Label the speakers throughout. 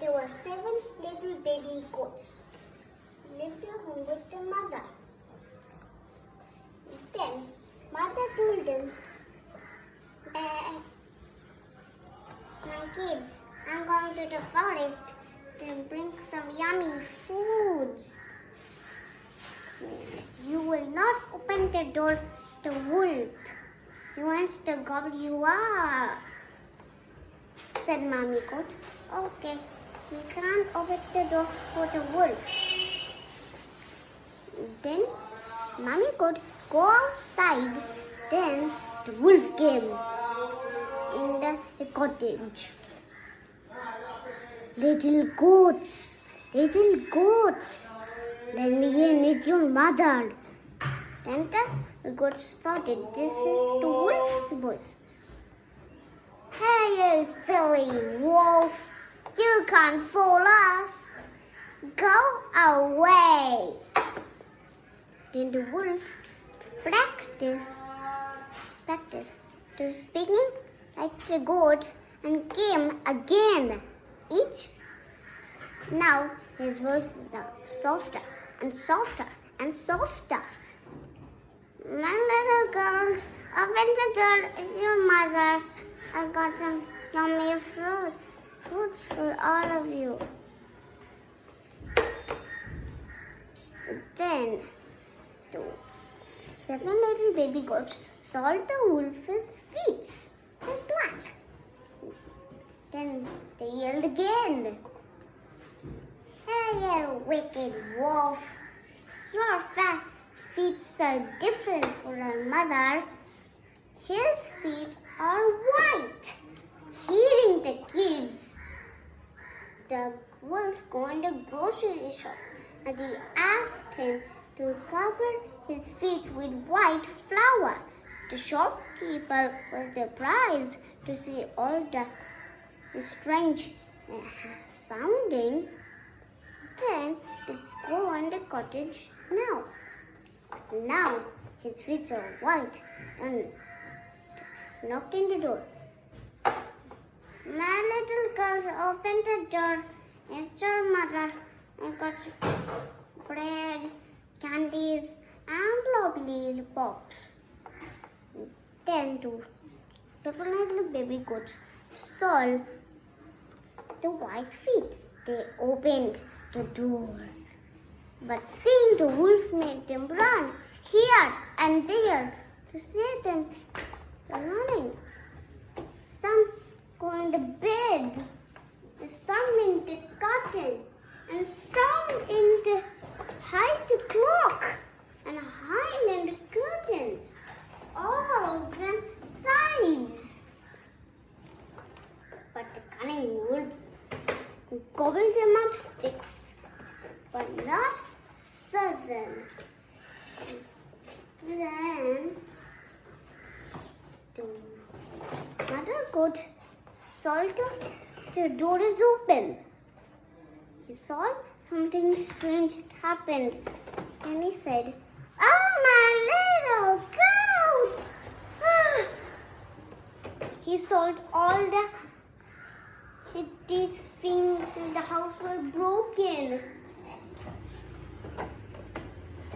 Speaker 1: there were seven little baby goats. Lived at home with their mother. Then mother told them, "Uh, my kids, I'm going to the forest to bring some yummy foods. You will not open the door to wolf. He wants to gobble you up, said Mommy Goat. Okay, we can't open the door for the wolf. Then Mommy Goat go outside. Then the wolf came in the, cottage. Little goats, little goats, let me in with your mother. Then the goats started. This is the wolf's voice. Hey, you silly wolf, you can't fool us. Go away. Then the wolf practice, practice to speaking like the goat and came again. Each now his voice is now softer and softer and softer. My little girls, open the door. It's your mother. I got some yummy Fruits for all of you. Then the seven little baby goats saw the wolf's feet. They're black. Then they yelled again. Hey, you wicked wolf. Your fat feet are different from our mother. His feet are white. Hearing the kids, the wolf go in the grocery shop and he asked him to cover his feet with white flour. The shopkeeper was surprised to see all the strange sounding. Then they go in the cottage now. Now his feet are white and knocked in the door. My little girls opened the door. It's your mother. I got bread, candies, and lovely pops. Then two little baby goats saw the white feet. They opened the door. But seeing the wolf made them run here and there to see them running. Some go in the bed, some in the curtain, and some in the hide the clock and hide in the curtains. All of them sides. But the cunning wolf gobbled them up sticks, but not seven. Then the mother goat saw the, door is open. He saw something strange happened and he said, Oh, my little goats! He saw all the these things in the house were broken.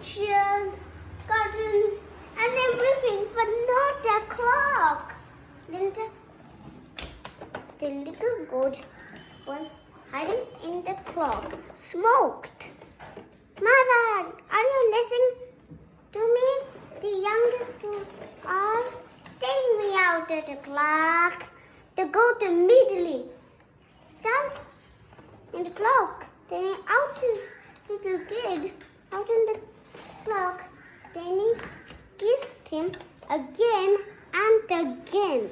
Speaker 1: Chairs, curtains, and everything, but not the clock. Then the, little goat was hiding in the clock, smoked. Mother, are you listening to me? The youngest two are take me out of the clock. The goat immediately down in the clock. Then he out his little kid out in the clock. Then he kissed him again and again.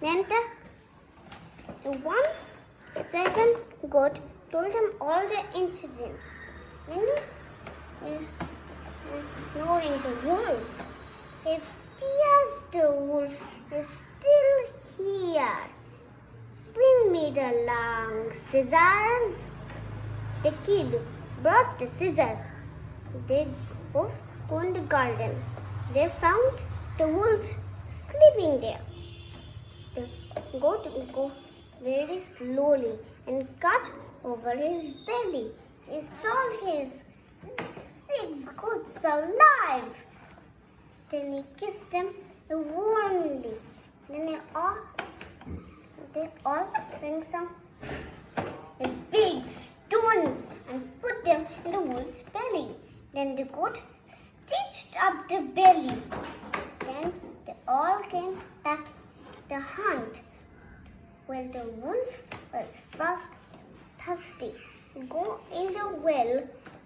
Speaker 1: Then the, the one seven goat told him all the incidents. He is, the wolf. It appears the wolf is still here. Bring me the long scissors. The kid brought the scissors. They both go in the garden. They found the wolf sleeping there. The goat go very slowly and got over his belly. He saw his six goats alive. Then he kissed them warmly. Then they all, they all bring some big stones and put them in the wolf's belly. Then the goat stitched up the belly. Then they all came back to hunt. Well, the wolf was fast thirsty. Go in the well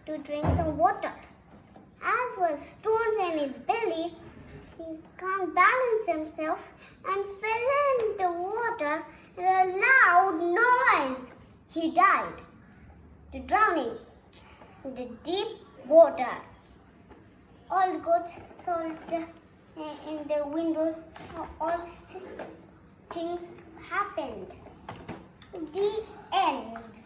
Speaker 1: to drink some water. As was stones in his belly, he can't balance himself and fell in the water with a loud noise. He died to drowning in the deep water. All the goats saw the, eh, in the windows. All things happened. The end.